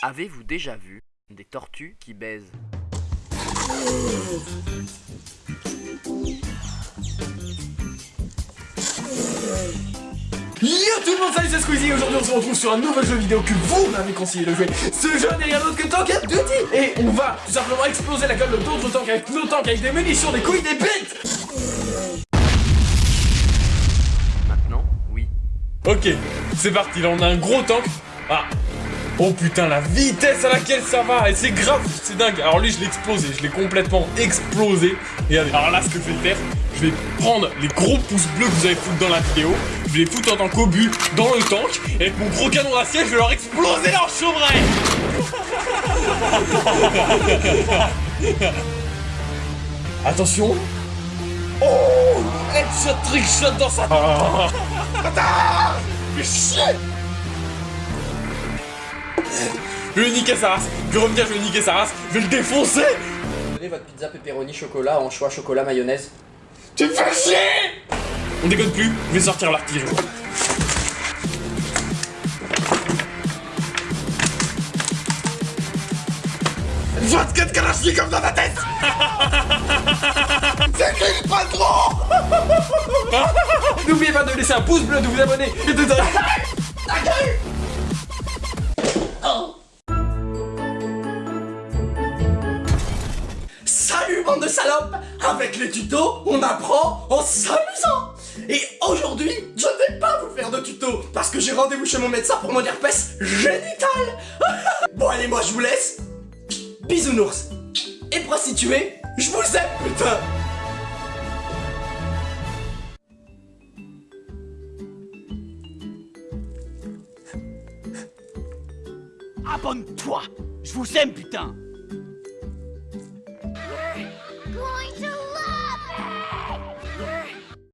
Avez-vous déjà vu des tortues qui baisent? Yo tout le monde, salut c'est Squeezie aujourd'hui on se retrouve sur un nouvel jeu vidéo que vous m'avez conseillé de jouer. Ce jeu n'est rien d'autre que Tank Duty Et on va tout simplement exploser la gueule d'autres tanks avec nos tanks, avec des munitions, des couilles, des bites Maintenant, oui. Ok, c'est parti, là on a un gros tank. Ah Oh putain, la vitesse à laquelle ça va Et c'est grave, c'est dingue. Alors lui, je l'ai explosé, je l'ai complètement explosé. Regardez, alors là, ce que je vais faire, je vais prendre les gros pouces bleus que vous avez foutu dans la vidéo, je vais les foutre en tant qu'obus dans le tank, et avec mon gros canon d'acier, je vais leur exploser leur chevreuil Attention. Oh Headshot, trickshot dans sa... Ah. Fais chier Je vais niquer sa race Je vais revenir, je vais niquer sa race Je vais le défoncer. Donnez votre pizza pepperoni chocolat en choix chocolat mayonnaise. Tu me fais chier. On déconne plus, je vais sortir l'artillerie. de Kalachnikov dans ta tête. C'est qui pas trop N'oubliez pas de laisser un pouce bleu, de vous abonner et de... de salopes. Avec les tutos, on apprend en s'amusant. Et aujourd'hui, je ne vais pas vous faire de tuto Parce que j'ai rendez-vous chez mon médecin pour mon herpès génital. Bon allez, moi je vous laisse. Bisounours. Et prostituées, je vous aime putain. Abonne-toi. Je vous aime, putain